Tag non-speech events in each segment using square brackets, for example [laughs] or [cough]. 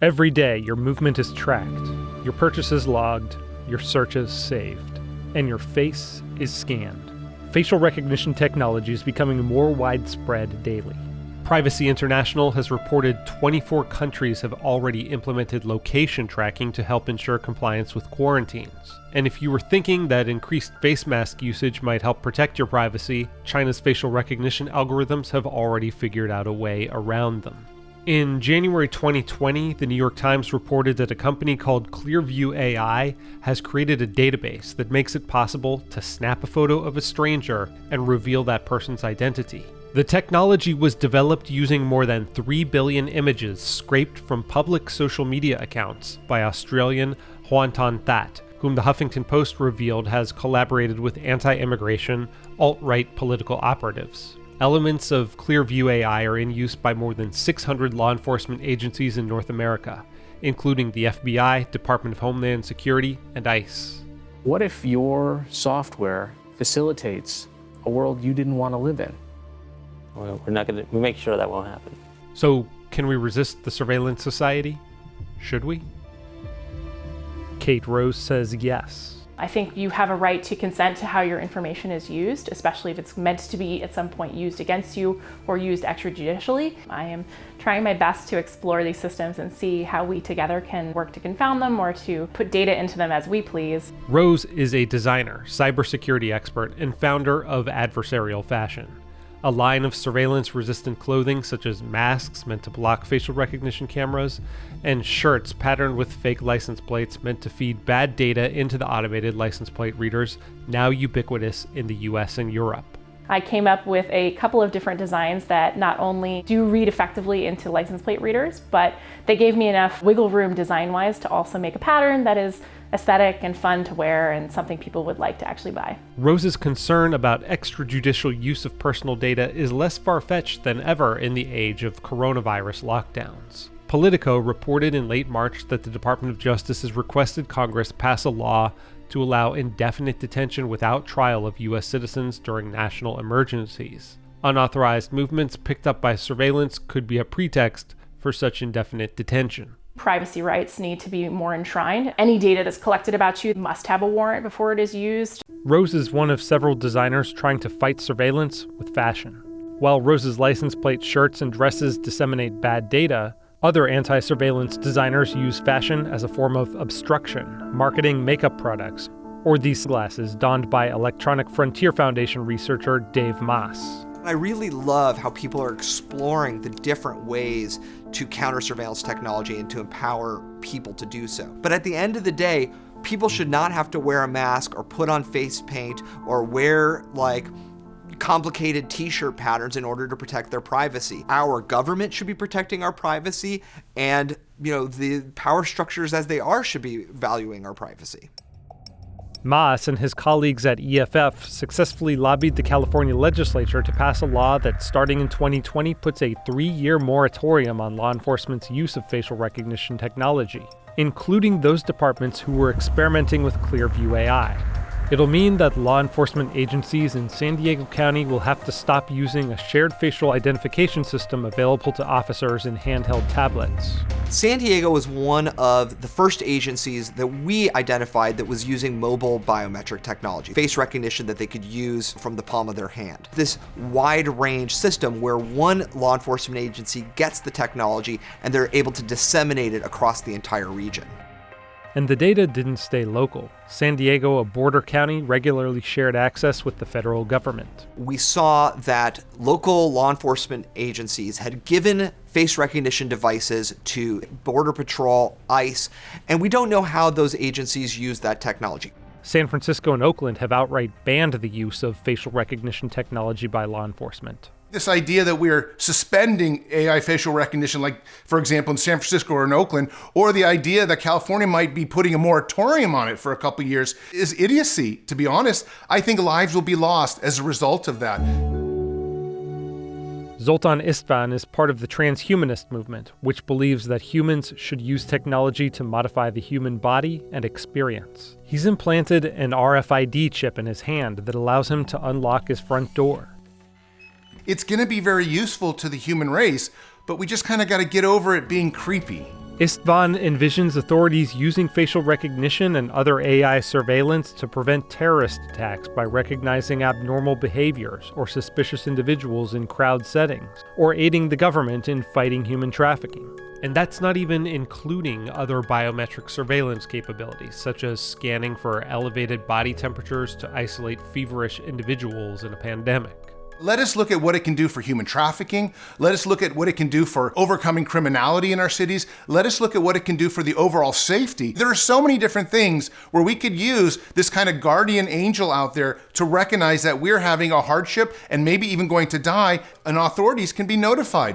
Every day, your movement is tracked, your purchases logged, your searches saved, and your face is scanned. Facial recognition technology is becoming more widespread daily. Privacy International has reported 24 countries have already implemented location tracking to help ensure compliance with quarantines. And if you were thinking that increased face mask usage might help protect your privacy, China's facial recognition algorithms have already figured out a way around them. In January 2020, the New York Times reported that a company called Clearview AI has created a database that makes it possible to snap a photo of a stranger and reveal that person's identity. The technology was developed using more than 3 billion images scraped from public social media accounts by Australian Hoan Ton That, whom the Huffington Post revealed has collaborated with anti immigration, alt right political operatives. Elements of Clearview AI are in use by more than 600 law enforcement agencies in North America, including the FBI, Department of Homeland Security, and ICE. What if your software facilitates a world you didn't want to live in? Well, we're not going to we make sure that won't happen. So, can we resist the surveillance society? Should we? Kate Rose says yes. I think you have a right to consent to how your information is used, especially if it's meant to be at some point used against you or used extrajudicially. I am trying my best to explore these systems and see how we together can work to confound them or to put data into them as we please. Rose is a designer, cybersecurity expert, and founder of Adversarial Fashion a line of surveillance resistant clothing such as masks meant to block facial recognition cameras, and shirts patterned with fake license plates meant to feed bad data into the automated license plate readers, now ubiquitous in the US and Europe. I came up with a couple of different designs that not only do read effectively into license plate readers, but they gave me enough wiggle room design-wise to also make a pattern that is aesthetic and fun to wear and something people would like to actually buy. Rose's concern about extrajudicial use of personal data is less far fetched than ever in the age of coronavirus lockdowns. Politico reported in late March that the Department of Justice has requested Congress pass a law to allow indefinite detention without trial of U.S. citizens during national emergencies. Unauthorized movements picked up by surveillance could be a pretext for such indefinite detention. Privacy rights need to be more enshrined. Any data that's collected about you must have a warrant before it is used. Rose is one of several designers trying to fight surveillance with fashion. While Rose's license plate shirts and dresses disseminate bad data, other anti surveillance designers use fashion as a form of obstruction, marketing makeup products, or these glasses donned by Electronic Frontier Foundation researcher Dave Maass. I really love how people are exploring the different ways to counter surveillance technology and to empower people to do so. But at the end of the day, people should not have to wear a mask or put on face paint or wear like complicated t-shirt patterns in order to protect their privacy. Our government should be protecting our privacy and you know the power structures as they are should be valuing our privacy. Maass and his colleagues at EFF successfully lobbied the California legislature to pass a law that, starting in 2020, puts a three year moratorium on law enforcement's use of facial recognition technology, including those departments who were experimenting with Clearview AI. It'll mean that law enforcement agencies in San Diego County will have to stop using a shared facial identification system available to officers in handheld tablets. San Diego was one of the first agencies that we identified that was using mobile biometric technology, face recognition that they could use from the palm of their hand. This wide range system where one law enforcement agency gets the technology and they're able to disseminate it across the entire region. And the data didn't stay local. San Diego, a border county, regularly shared access with the federal government. We saw that local law enforcement agencies had given face recognition devices to Border Patrol, ICE, and we don't know how those agencies use that technology. San Francisco and Oakland have outright banned the use of facial recognition technology by law enforcement this idea that we're suspending AI facial recognition, like, for example, in San Francisco or in Oakland, or the idea that California might be putting a moratorium on it for a couple years is idiocy, to be honest. I think lives will be lost as a result of that. Zoltan Istvan is part of the transhumanist movement, which believes that humans should use technology to modify the human body and experience. He's implanted an RFID chip in his hand that allows him to unlock his front door it's going to be very useful to the human race, but we just kind of got to get over it being creepy. Istvan envisions authorities using facial recognition and other AI surveillance to prevent terrorist attacks by recognizing abnormal behaviors or suspicious individuals in crowd settings, or aiding the government in fighting human trafficking. And that's not even including other biometric surveillance capabilities, such as scanning for elevated body temperatures to isolate feverish individuals in a pandemic. Let us look at what it can do for human trafficking. Let us look at what it can do for overcoming criminality in our cities. Let us look at what it can do for the overall safety. There are so many different things where we could use this kind of guardian angel out there to recognize that we're having a hardship and maybe even going to die, and authorities can be notified.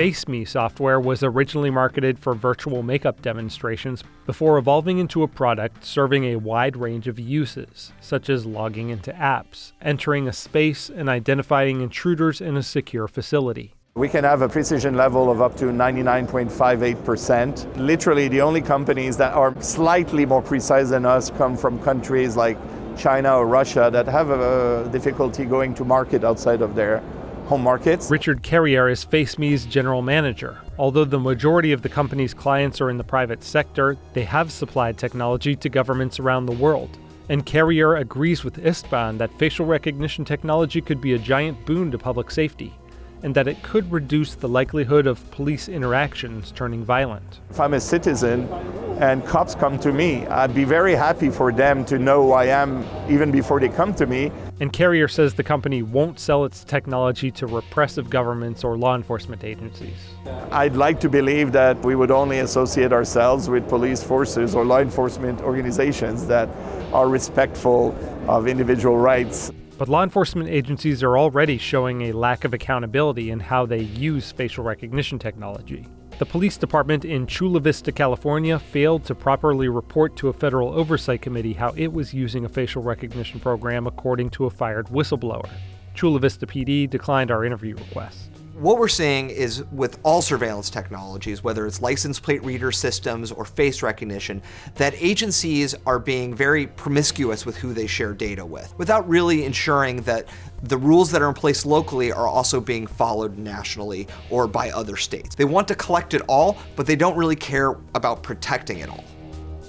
FaceMe software was originally marketed for virtual makeup demonstrations before evolving into a product serving a wide range of uses, such as logging into apps, entering a space, and identifying intruders in a secure facility. We can have a precision level of up to 99.58%. Literally, the only companies that are slightly more precise than us come from countries like China or Russia that have a difficulty going to market outside of their home markets. Richard Carrier is FaceMe's general manager. Although the majority of the company's clients are in the private sector, they have supplied technology to governments around the world. And Carrier agrees with Istvan that facial recognition technology could be a giant boon to public safety and that it could reduce the likelihood of police interactions turning violent. If I'm a citizen and cops come to me, I'd be very happy for them to know who I am even before they come to me. And Carrier says the company won't sell its technology to repressive governments or law enforcement agencies. I'd like to believe that we would only associate ourselves with police forces or law enforcement organizations that are respectful of individual rights. But law enforcement agencies are already showing a lack of accountability in how they use facial recognition technology. The police department in Chula Vista, California failed to properly report to a federal oversight committee how it was using a facial recognition program according to a fired whistleblower. Chula Vista PD declined our interview request what we're seeing is with all surveillance technologies, whether it's license plate reader systems or face recognition, that agencies are being very promiscuous with who they share data with, without really ensuring that the rules that are in place locally are also being followed nationally or by other states. They want to collect it all, but they don't really care about protecting it all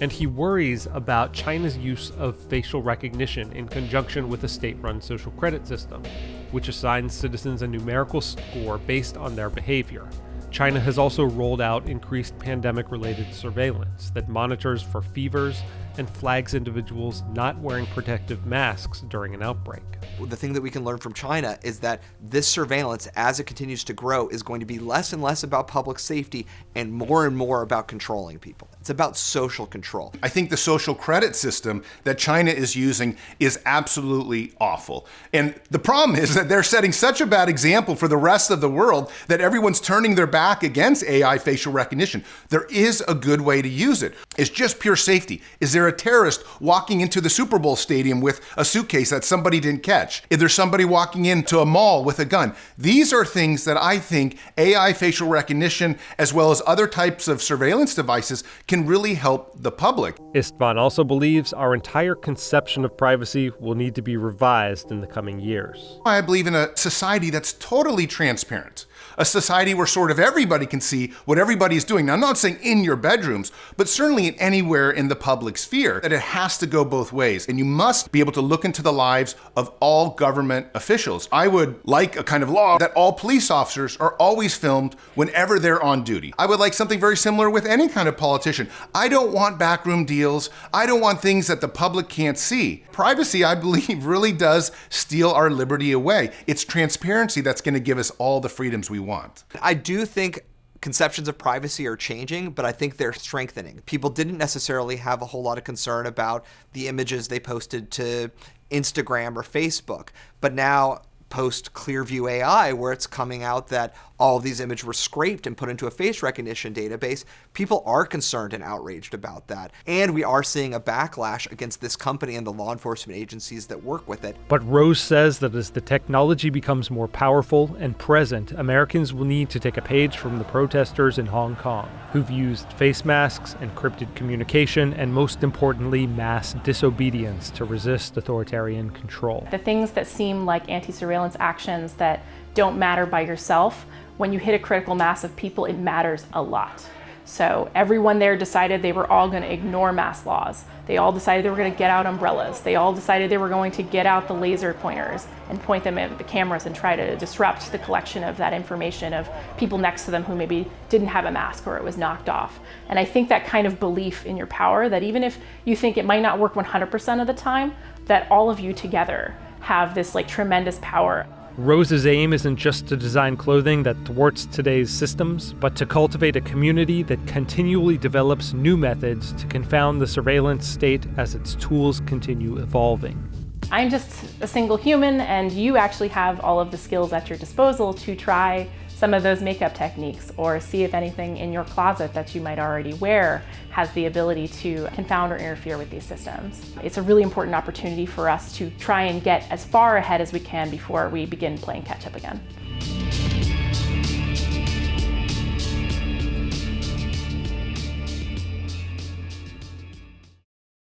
and he worries about China's use of facial recognition in conjunction with a state run social credit system, which assigns citizens a numerical score based on their behavior. China has also rolled out increased pandemic related surveillance that monitors for fevers and flags individuals not wearing protective masks during an outbreak. The thing that we can learn from China is that this surveillance, as it continues to grow, is going to be less and less about public safety and more and more about controlling people. It's about social control. I think the social credit system that China is using is absolutely awful. And the problem is that they're setting such a bad example for the rest of the world that everyone's turning their back against AI facial recognition. There is a good way to use it. It's just pure safety. Is there a terrorist walking into the Super Bowl stadium with a suitcase that somebody didn't catch? Is there somebody walking into a mall with a gun? These are things that I think AI facial recognition, as well as other types of surveillance devices, can really help the public. Istvan also believes our entire conception of privacy will need to be revised in the coming years. I believe in a society that's totally transparent a society where sort of everybody can see what everybody is doing. Now, I'm not saying in your bedrooms, but certainly anywhere in the public sphere, that it has to go both ways. And you must be able to look into the lives of all government officials. I would like a kind of law that all police officers are always filmed whenever they're on duty. I would like something very similar with any kind of politician. I don't want backroom deals. I don't want things that the public can't see. Privacy, I [laughs] believe, really does steal our liberty away. It's transparency that's going to give us all the freedoms we want. I do think conceptions of privacy are changing, but I think they're strengthening. People didn't necessarily have a whole lot of concern about the images they posted to Instagram or Facebook, but now post Clearview AI, where it's coming out that all of these images were scraped and put into a face recognition database, people are concerned and outraged about that. And we are seeing a backlash against this company and the law enforcement agencies that work with it. But Rose says that as the technology becomes more powerful and present, Americans will need to take a page from the protesters in Hong Kong, who've used face masks, encrypted communication, and most importantly, mass disobedience to resist authoritarian control. The things that seem like anti surveillance actions that don't matter by yourself when you hit a critical mass of people, it matters a lot. So everyone there decided they were all going to ignore mass laws. They all decided they were going to get out umbrellas. They all decided they were going to get out the laser pointers and point them at the cameras and try to disrupt the collection of that information of people next to them who maybe didn't have a mask or it was knocked off. And I think that kind of belief in your power that even if you think it might not work 100% of the time, that all of you together have this like tremendous power. Rose's aim isn't just to design clothing that thwarts today's systems, but to cultivate a community that continually develops new methods to confound the surveillance state as its tools continue evolving. I'm just a single human, and you actually have all of the skills at your disposal to try some of those makeup techniques or see if anything in your closet that you might already wear has the ability to confound or interfere with these systems. It's a really important opportunity for us to try and get as far ahead as we can before we begin playing catch up again.